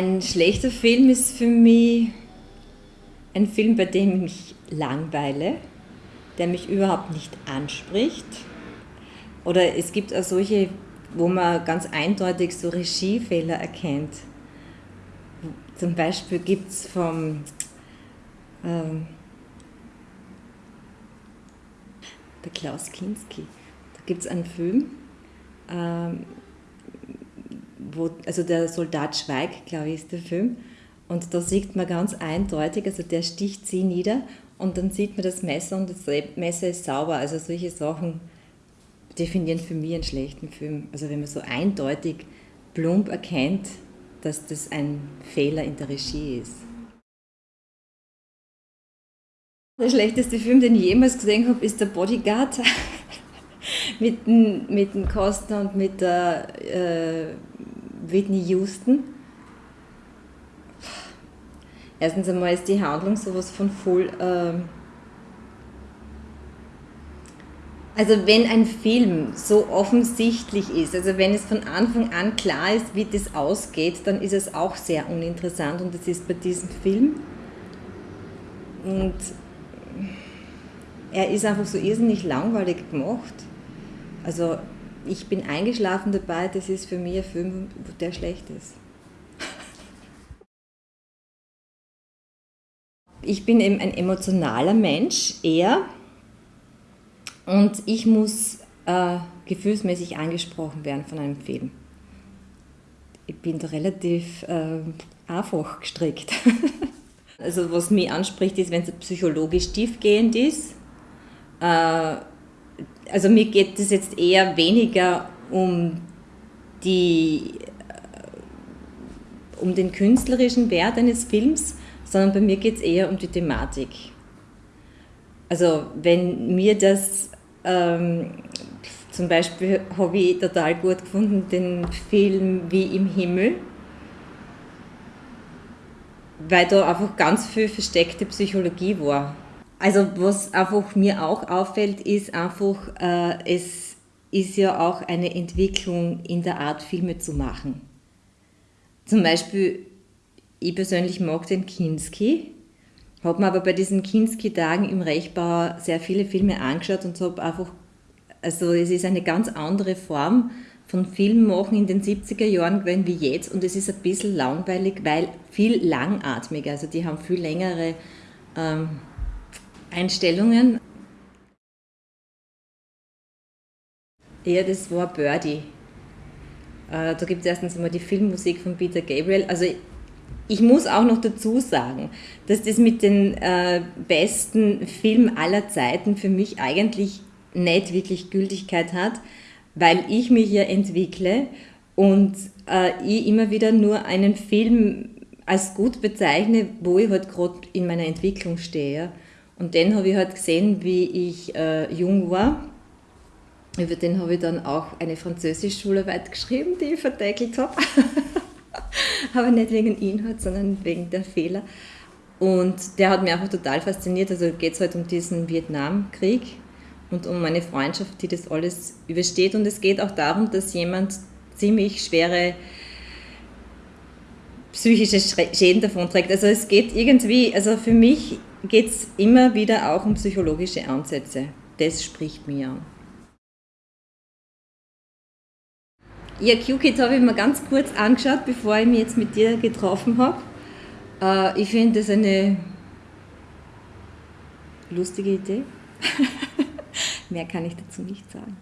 Ein schlechter Film ist für mich ein Film, bei dem ich mich langweile, der mich überhaupt nicht anspricht. Oder es gibt auch solche, wo man ganz eindeutig so Regiefehler erkennt. Zum Beispiel gibt es vom ähm, der Klaus Kinski, da gibt es einen Film, ähm, wo, also der Soldat schweigt, glaube ich, ist der Film. Und da sieht man ganz eindeutig, also der sticht sie nieder und dann sieht man das Messer und das Messer ist sauber. Also solche Sachen definieren für mich einen schlechten Film. Also wenn man so eindeutig plump erkennt, dass das ein Fehler in der Regie ist. Der schlechteste Film, den ich jemals gesehen habe, ist der Bodyguard mit dem, mit dem und mit der äh, Whitney Houston. Erstens einmal ist die Handlung sowas von voll. Äh also, wenn ein Film so offensichtlich ist, also wenn es von Anfang an klar ist, wie das ausgeht, dann ist es auch sehr uninteressant und das ist bei diesem Film. Und er ist einfach so irrsinnig langweilig gemacht. Also ich bin eingeschlafen dabei, das ist für mich ein Film, der schlecht ist. Ich bin eben ein emotionaler Mensch, eher. Und ich muss äh, gefühlsmäßig angesprochen werden von einem Film. Ich bin da relativ äh, einfach gestrickt. also was mich anspricht, ist, wenn es psychologisch tiefgehend ist. Äh, also mir geht es jetzt eher weniger um die äh, um den künstlerischen Wert eines Films, sondern bei mir geht es eher um die Thematik. Also wenn mir das ähm, zum Beispiel habe ich total gut gefunden, den Film Wie im Himmel, weil da einfach ganz viel versteckte Psychologie war. Also was einfach mir auch auffällt, ist einfach, äh, es ist ja auch eine Entwicklung in der Art, Filme zu machen. Zum Beispiel, ich persönlich mag den Kinski, habe mir aber bei diesen Kinski-Tagen im Rechbau sehr viele Filme angeschaut und habe einfach, also es ist eine ganz andere Form von Filmmachen in den 70er Jahren gewesen wie jetzt und es ist ein bisschen langweilig, weil viel langatmiger, also die haben viel längere ähm, Einstellungen. Ja, das war Birdie. Äh, da gibt es erstens einmal die Filmmusik von Peter Gabriel. Also ich muss auch noch dazu sagen, dass das mit den äh, besten Filmen aller Zeiten für mich eigentlich nicht wirklich Gültigkeit hat, weil ich mich ja entwickle und äh, ich immer wieder nur einen Film als gut bezeichne, wo ich halt gerade in meiner Entwicklung stehe. Und den habe ich halt gesehen, wie ich äh, jung war. Über den habe ich dann auch eine Französisch-Schularbeit geschrieben, die ich verdeckelt habe. Aber nicht wegen Inhalt, sondern wegen der Fehler. Und der hat mich einfach total fasziniert. Also geht es halt um diesen Vietnamkrieg und um eine Freundschaft, die das alles übersteht. Und es geht auch darum, dass jemand ziemlich schwere psychische Schäden davonträgt. Also es geht irgendwie, also für mich geht es immer wieder auch um psychologische Ansätze. Das spricht mir an. Ja, QKit habe ich mir ganz kurz angeschaut, bevor ich mich jetzt mit dir getroffen habe. Äh, ich finde das eine lustige Idee. Mehr kann ich dazu nicht sagen.